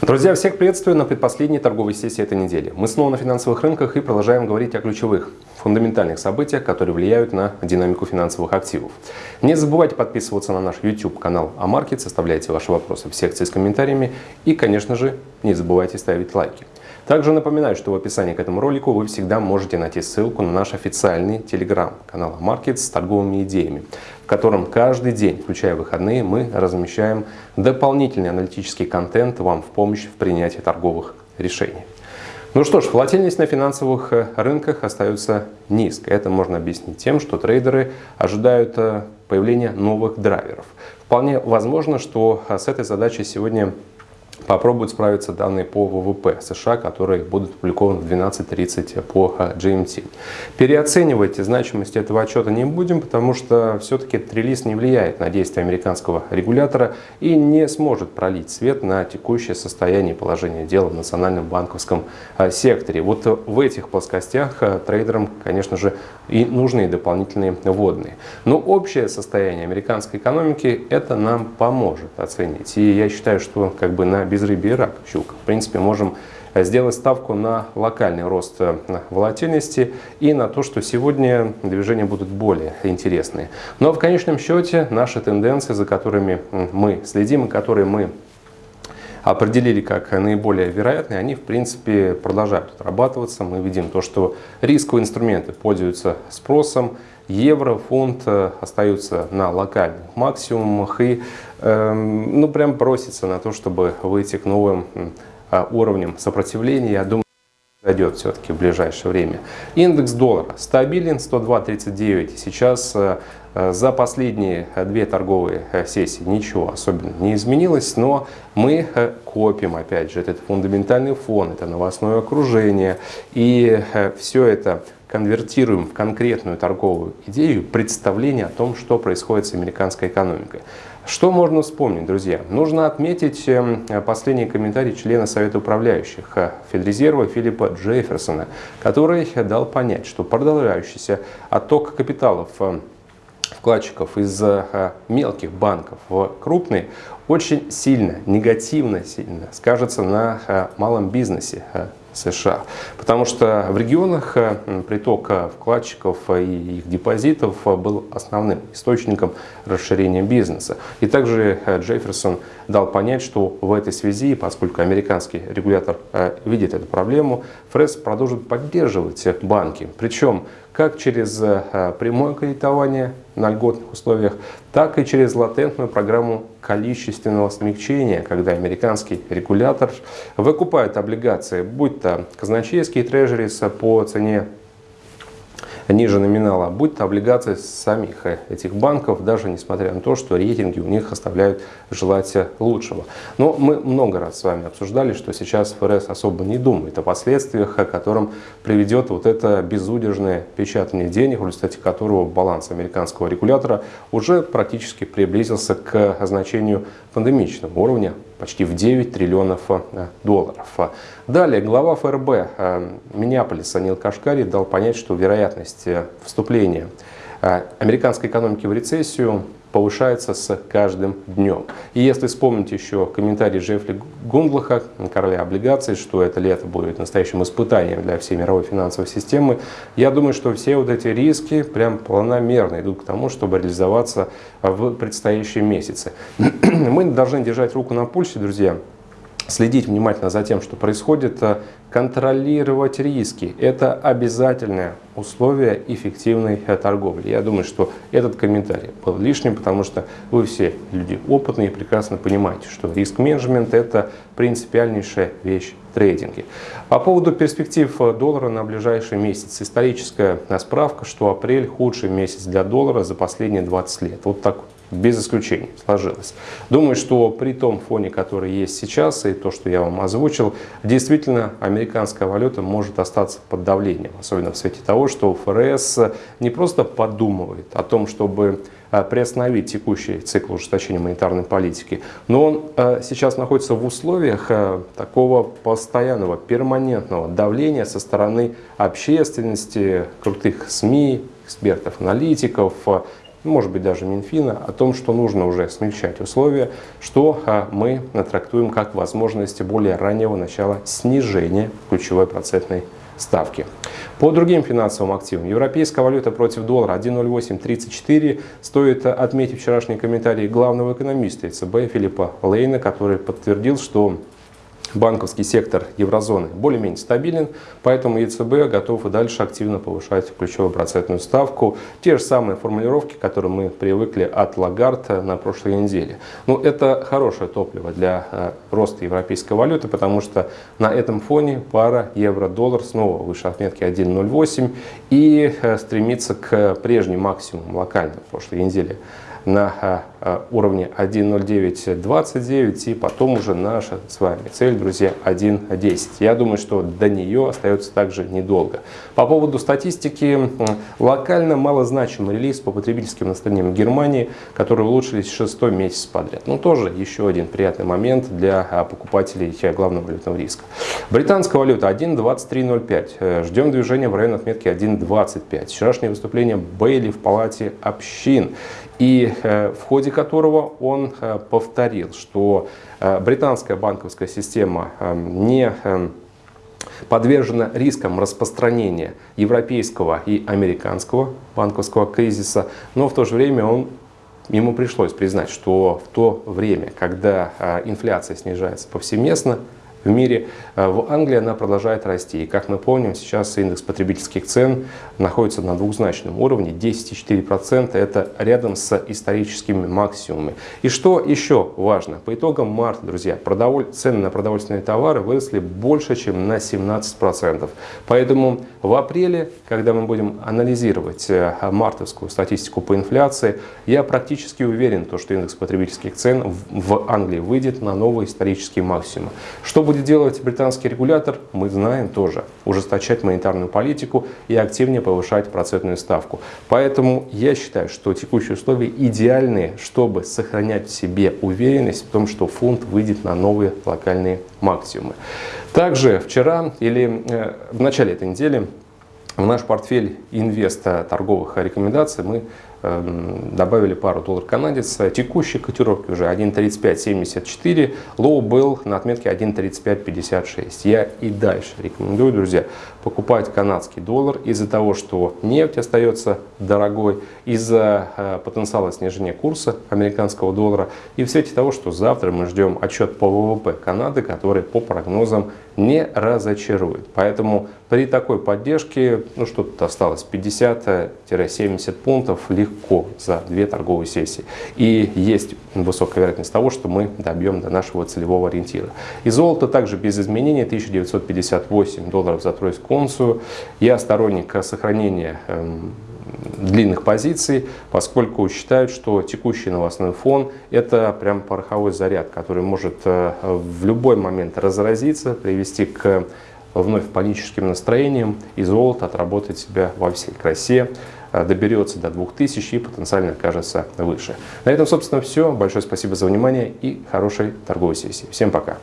Друзья, всех приветствую на предпоследней торговой сессии этой недели. Мы снова на финансовых рынках и продолжаем говорить о ключевых, фундаментальных событиях, которые влияют на динамику финансовых активов. Не забывайте подписываться на наш YouTube-канал Амаркет, оставляйте ваши вопросы в секции с комментариями и, конечно же, не забывайте ставить лайки. Также напоминаю, что в описании к этому ролику вы всегда можете найти ссылку на наш официальный телеграм-канал Маркет с торговыми идеями, в котором каждый день, включая выходные, мы размещаем дополнительный аналитический контент вам в помощь в принятии торговых решений. Ну что ж, волатильность на финансовых э, рынках остается низкой. Это можно объяснить тем, что трейдеры ожидают э, появления новых драйверов. Вполне возможно, что э, с этой задачей сегодня попробуют справиться данные по ВВП США, которые будут опубликованы в 12.30 по GMT. Переоценивать значимость этого отчета не будем, потому что все-таки этот релиз не влияет на действия американского регулятора и не сможет пролить свет на текущее состояние и положение дела в национальном банковском а, секторе. Вот в этих плоскостях а, трейдерам, конечно же, и нужны дополнительные вводные. Но общее состояние американской экономики это нам поможет оценить. И я считаю, что как бы на безрыбье и рак щука. В принципе, можем сделать ставку на локальный рост э, волатильности и на то, что сегодня движения будут более интересные. Но в конечном счете наши тенденции, за которыми мы следим и которые мы определили как наиболее вероятные, они в принципе продолжают отрабатываться. Мы видим то, что рисковые инструменты пользуются спросом, евро, фунт э, остаются на локальных максимумах и эм, ну, прям просится на то, чтобы выйти к новым э, уровням сопротивления. Я думаю, дойдет все-таки в ближайшее время. Индекс доллара стабилен 102.39. Сейчас э, за последние две торговые сессии ничего особенно не изменилось, но мы копим, опять же, этот фундаментальный фон, это новостное окружение, и все это конвертируем в конкретную торговую идею представление о том, что происходит с американской экономикой. Что можно вспомнить, друзья? Нужно отметить эм, последний комментарий члена Совета управляющих э, Федрезерва Филиппа Джефферсона, который дал понять, что продолжающийся отток капиталов э, вкладчиков из э, мелких банков в крупные очень сильно, негативно сильно скажется на малом бизнесе США. Потому что в регионах э, приток вкладчиков и их депозитов был основным источником расширения бизнеса. И также э, Джефферсон дал понять, что в этой связи, поскольку американский регулятор э, видит эту проблему, ФРЭС продолжит поддерживать банки. Причем как через э, прямое кредитование на льготных условиях, так и через латентную программу количественного смягчения, когда американский регулятор выкупает облигации, будь то казначейские трежерис по цене ниже номинала, будь то облигации самих этих банков, даже несмотря на то, что рейтинги у них оставляют желать лучшего. Но мы много раз с вами обсуждали, что сейчас ФРС особо не думает о последствиях, о котором приведет вот это безудержное печатание денег, в результате которого баланс американского регулятора уже практически приблизился к значению пандемичного уровня почти в 9 триллионов э, долларов. Далее глава ФРБ э, Миннеаполиса Нил Кашкари дал понять, что вероятность э, вступления американской экономики в рецессию повышается с каждым днем. И если вспомнить еще комментарий Джеффри Гундлаха, короля облигаций, что это лето будет настоящим испытанием для всей мировой финансовой системы, я думаю, что все вот эти риски прям планомерно идут к тому, чтобы реализоваться в предстоящие месяцы. Мы должны держать руку на пульсе, друзья, следить внимательно за тем, что происходит, э, контролировать риски. Это обязательное условие эффективной э, торговли. Я думаю, что этот комментарий был лишним, потому что вы все люди опытные и прекрасно понимаете, что риск-менеджмент – это принципиальнейшая вещь в трейдинге. По поводу перспектив э, доллара на ближайший месяц. Историческая справка, что апрель – худший месяц для доллара за последние 20 лет. Вот так без исключений сложилось. Думаю, что при том фоне, который есть сейчас, и то, что я вам озвучил, действительно американская валюта может остаться под давлением, особенно в свете того, что ФРС не просто подумывает о том, чтобы э, приостановить текущий цикл ужесточения монетарной политики, но он э, сейчас находится в условиях э, такого постоянного, перманентного давления со стороны общественности, крутых СМИ, экспертов, аналитиков, может быть даже Минфина, о том, что нужно уже смягчать условия, что а, мы трактуем как возможность более раннего начала снижения ключевой процентной ставки. По другим финансовым активам. Европейская валюта против доллара 1.0834. Стоит отметить вчерашний комментарий главного экономиста ЕЦБ Филиппа Лейна, который подтвердил, что банковский сектор еврозоны более-менее стабилен, поэтому ЕЦБ готов и дальше активно повышать ключевую процентную ставку. Те же самые формулировки, которые мы привыкли от Лагарта на прошлой неделе. Но ну, это хорошее топливо для э, роста европейской валюты, потому что на этом фоне пара евро-доллар снова выше отметки 1.08 и э, стремится к прежним максимумам локальным прошлой неделе на а, а, уровне 1.0929 и потом уже наша с вами цель, друзья, 1.10. Я думаю, что до нее остается также недолго. По поводу статистики, локально малозначимый релиз по потребительским настроениям Германии, которые улучшились шестой месяц подряд. Ну, тоже еще один приятный момент для а, покупателей главного валютного риска. Британская валюта 1.2305. Э, ждем движения в район отметки 1.25. Вчерашнее выступление Бейли в палате общин и в ходе которого он э, повторил, что э, британская банковская система не подвержена рискам распространения европейского и американского банковского кризиса, но в то же время он ему пришлось признать, что в то время, когда инфляция снижается повсеместно, в мире. Э, в Англии она продолжает расти. И как мы помним, сейчас индекс потребительских цен находится на двухзначном уровне. 10,4% это рядом с историческими максимумами. И что еще важно? По итогам марта, друзья, продоволь... цены на продовольственные товары выросли больше, чем на 17%. Поэтому в апреле, когда мы будем анализировать э, мартовскую статистику по инфляции, я практически уверен, что индекс потребительских цен в Англии выйдет на новый исторический максимум. Что будет делать британский регулятор, мы знаем тоже. Ужесточать монетарную политику и активнее повышать процентную ставку. Поэтому я считаю, что текущие условия идеальные, чтобы сохранять в себе уверенность в том, что фунт выйдет на новые локальные максимумы. Также вчера или э, в начале этой недели в наш портфель инвеста торговых рекомендаций мы добавили пару доллар канадец. Текущие котировки уже 1.3574, low был на отметке 1.3556. Я и дальше рекомендую, друзья, покупать канадский доллар из-за того, что нефть остается дорогой, из-за э, потенциала снижения курса американского доллара и в свете того, что завтра мы ждем отчет по ВВП Канады, который по прогнозам не разочарует. Поэтому при такой поддержке, ну что тут осталось, 50-70 пунктов легко за две торговые сессии. И есть высокая вероятность того, что мы добьем до нашего целевого ориентира. И золото также без изменений 1958 долларов за тройскую унцию. Я сторонник сохранения эм, длинных позиций, поскольку считают, что текущий новостной фон – это прям пороховой заряд, который может э, в любой момент разразиться, привести к вновь паническим настроениям, и золото отработает себя во всей красе, доберется до 2000 и потенциально окажется выше. На этом, собственно, все. Большое спасибо за внимание и хорошей торговой сессии. Всем пока!